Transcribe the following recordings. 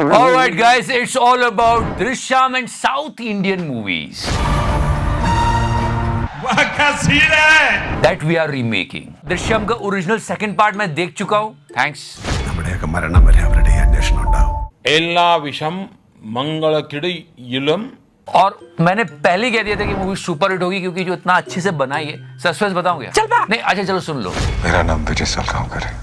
All right, guys, it's all about Drishyam and South Indian movies. That we are remaking. Drishyam का original second part मैं देख चुका हूँ thanks एल्ला विषम मंगल किड़ी इलम और मैंने पहले कह दिया था कि मूवी सुपर हिट होगी क्योंकि जो इतना अच्छे से बनाई है। सस्पेंस बताऊँगा। चल नहीं अच्छा चलो सुन लो। मेरा नाम विजय सलगांवकर है।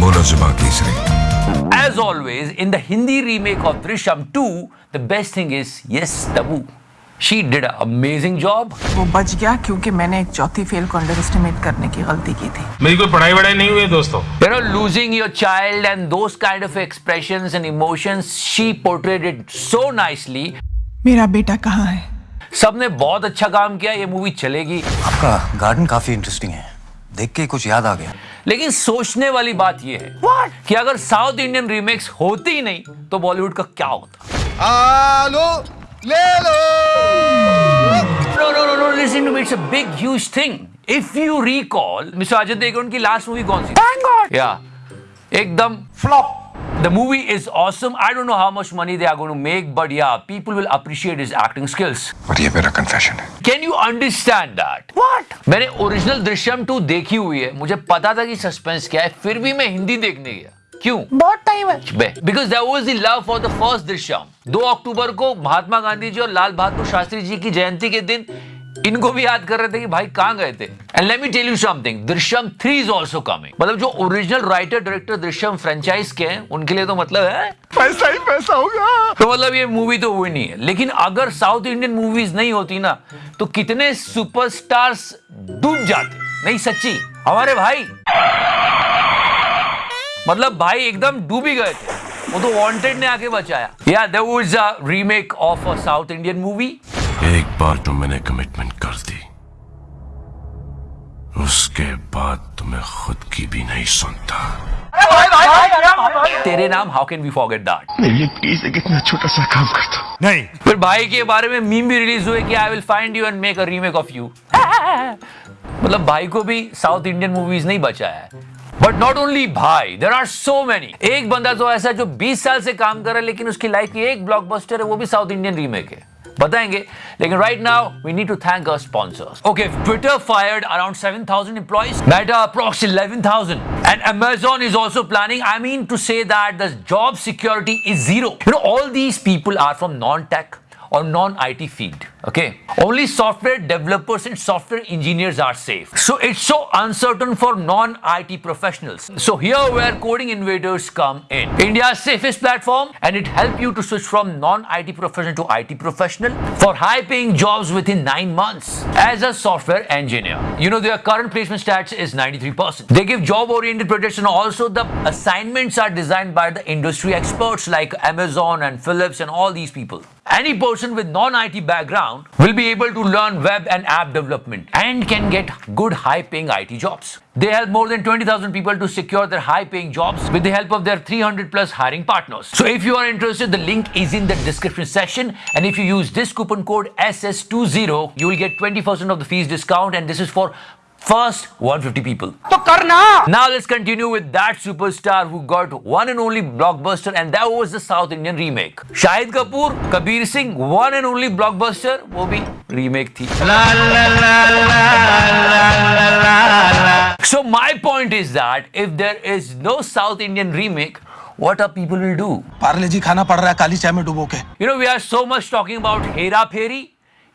बोलो जुबा Kesari As always, in the Hindi remake of Drishyam 2, the best thing is yes, Tabu. She did an amazing job. वो बच गया क्योंकि मैंने एक चौथी फेल को अंडर एस्टिमेट करने की गलती की थी मेरी कोई पढ़ाई वढ़ाई नहीं हुई दोस्तों You know, losing your child and those kind of expressions and emotions, she portrayed it so nicely. मेरा बेटा कहाँ है सबने बहुत अच्छा काम किया ये मूवी चलेगी आपका गार्डन काफ़ी इंटरेस्टिंग है देख के कुछ याद आ गया लेकिन सोचने वाली बात यह है What? कि अगर साउथ इंडियन रीमेक्स होती नहीं तो बॉलीवुड का क्या होता? आलो ले लो। No no no no listen big huge thing if you recall mister Ajay Devgan की लास्ट मूवी कौन सी थैंक गॉड एकदम flop The movie is awesome. I don't know how much money they are going to make, but yeah, people will appreciate his acting skills. और ये मेरा confession है Can you understand that? What? मैंने original Drishyam 2 देखी हुई है मुझे पता था कि सस्पेंस क्या है फिर भी मैं हिंदी देखने गया क्यों बहुत टाइम है because there was the love for the first Drishyam 2 अक्टूबर को महात्मा गांधी जी और लाल बहादुर शास्त्री जी की जयंती के दिन इनको भी याद कर रहे थे कि भाई कहाँ गए थे। And let me tell you something Drishyam 3 is also coming मतलब जो original writer director Drishyam franchise के हैं उनके लिए तो मतलब है। पैसा ही पैसा होगा। तो मतलब ये मूवी तो हुई नहीं है। लेकिन अगर साउथ इंडियन मूवीज़ नहीं होती ना तो कितने सुपरस्टार्स डूब जाते। नहीं सच्ची। हमारे भाई। मतलब भाई एकदम डूब ही गए थे। वो तो वांटेड ने आके बचाया। या there was a remake of a south Indian movie एक बार तो मैंने कमिटमेंट उसके बाद तो मैं खुद की भी नहीं सुनता। Tere Naam how can we forget that ये प्लीज़ एक इतना छोटा सा काम कर दो नहीं। फिर भाई के बारे में मीम भी रिलीज़ हुए कि I will find you and make a remake of you मतलब भाई को भी साउथ इंडियन मूवीज़ नहीं बचा है। बट नॉट ओनली भाई देर आर सो मेनी एक बंदा तो ऐसा है जो 20 साल से काम कर रहा है लेकिन उसकी लाइफ की एक ब्लॉकबस्टर है वो भी साउथ इंडियन रीमेक है। बताएंगे लेकिन right now we need to thank our sponsors okay Twitter fired around 7000 employees Meta approx 11000 and Amazon is also planning I mean to say that the job security is zero you know all these people are from non-tech or non-IT field. Okay, only software developers and software engineers are safe. So it's so uncertain for non-IT professionals. So here where coding invaders come in. India's safest platform, and it helps you to switch from non-IT professional to IT professional for high-paying jobs within nine months as a software engineer. You know their current placement stats is 93%. They give job-oriented projects, and also the assignments are designed by the industry experts like Amazon and Philips and all these people. Any person with non-IT background will be able to learn web and app development and can get good high-paying IT jobs. They help more than 20,000 people to secure their high-paying jobs with the help of their 300 plus hiring partners. So if you are interested, the link is in the description section. And if you use this coupon code SS20, you will get 20% of the fees discount. And this is for first 150 people. Now let's continue with that superstar who got one and only blockbuster and that was the South Indian remake. Shahid Kapoor, Kabir Singh, one and only blockbuster, वो भी remake थी. So my point is that if there is no South Indian remake, what are people will do? Parle जी खाना पड़ रहा है काली चाय में डुबो के You know, we are so much talking about Hera Pheri.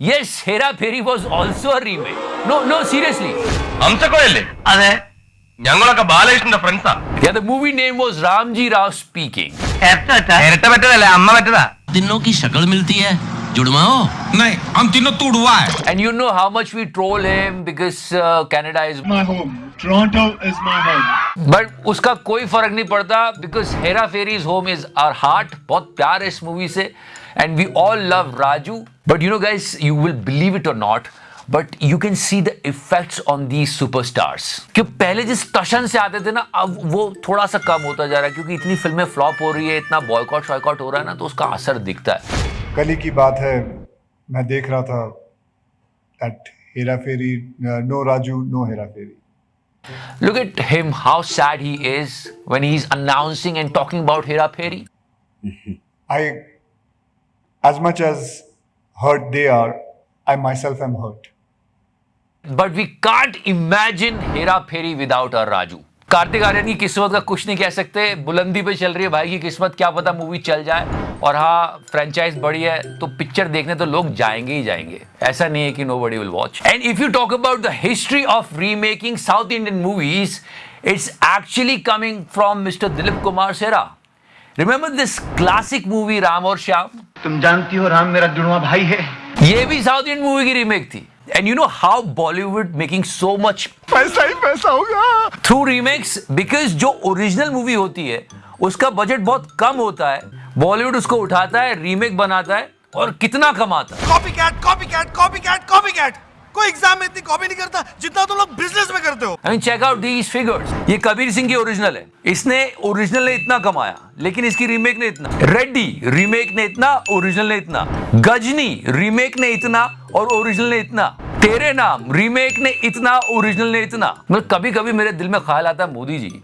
Yes, Hera Fairy was also a remake. No, no, seriously. Yeah, the movie name was Ramji Rao Speaking. दिनों की शक्ल मिलती है जुड़वाओ। नहीं हम तीनों तुड़वा है। And you know how much we troll him because uh, Canada is my home. Toronto is my home. But उसका कोई फ़र्क नहीं पड़ता because Hera Pheri's home is our heart बहुत प्यार है इस मूवी से। And we all love Raju but you know guys you will believe it or not but you can see the effects on the superstars कि पहले जिस टशन से आते थे ना अब वो थोड़ा सा कम होता जा रहा है क्योंकि इतनी फ़िल्में फ्लॉप हो रही है इतना बॉयकॉट शॉयकॉट हो रहा है ना तो उसका असर दिखता है। कल ही की बात है मैं देख रहा था that Hera Pheri no Raju no Hera Pheri Look at him, how sad he is when he's announcing and talking about Hera Pheri. I, as much as hurt they are, I myself am hurt. But we can't imagine Hera Pheri without our Raju. Kartik Aaryan की किस्मत का कुछ नहीं कह सकते बुलंदी पे चल रही है भाई की किस्मत क्या पता मूवी चल जाए और हाँ फ्रेंचाइज बड़ी है तो पिक्चर देखने तो लोग जाएँगे ही जाएँगे। ऐसा नहीं है कि nobody will watch and if you talk about the history of remaking south Indian movies it's actually coming from mister Dilip Kumar Sera remember this classic movie Ram Aur Shyam तुम जानती हो राम मेरा जुड़वा भाई है। ये भी साउथ इंडियन मूवी की रीमेक थी। And you know how Bollywood making so much पैसा ही पैसा होगा थ्रू रीमेक्स बिकॉज़ जो ओरिजिनल मूवी होती है उसका बजट बहुत कम होता है। बॉलीवुड उसको उठाता है रीमेक बनाता है और कितना कमाता है। Copy cat copy cat copy cat copy cat कोई एग्ज़ाम में इतनी कॉपी नहीं करता जितना तुम तो लोग बिज़नेस में करते हो। I mean check out these figures ये कबीर सिंह की ओरिजिनल है। इसने ओरिजिनल ने इतना कमाया लेकिन इसकी रीमेक ने इतना। रेड्डी रीमेक ने इतना ओरिजिनल ने इतना। गजनी रीमेक ने इतना और ओरिजिनल ने इतना। तेरे नाम रीमेक ने इतना ओरिजिनल ने इतना। मतलब कभी कभी मेरे दिल में ख्याल आता है मोदी जी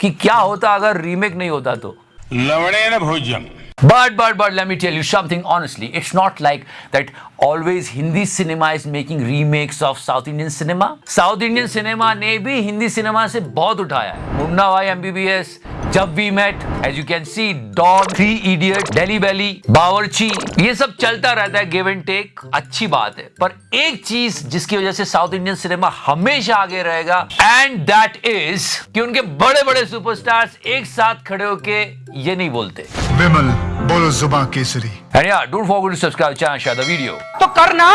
कि क्या होता अगर रीमेक नहीं होता तो? लवड़े भोज्यम But but but let me tell you something honestly. It's not like that always Hindi cinema is making remakes of South Indian cinema. South Indian cinema ने भी हिंदी सिनेमा से बहुत उठाया है Munna Bhai MBBS Jab we met as you can see Don three idiot Delhi belly Bawarchi ये सब चलता रहता है गिव एंड टेक अच्छी बात है। पर एक चीज़ जिसकी वजह से साउथ इंडियन सिनेमा हमेशा आगे रहेगा एंड दैट इज़ कि उनके बड़े बड़े सुपरस्टार्स एक साथ खड़े होके ये नहीं बोलते। विमल बोलो जुबा Kesari. And yeah, don't forget to subscribe to the channel, share the video. तो करना।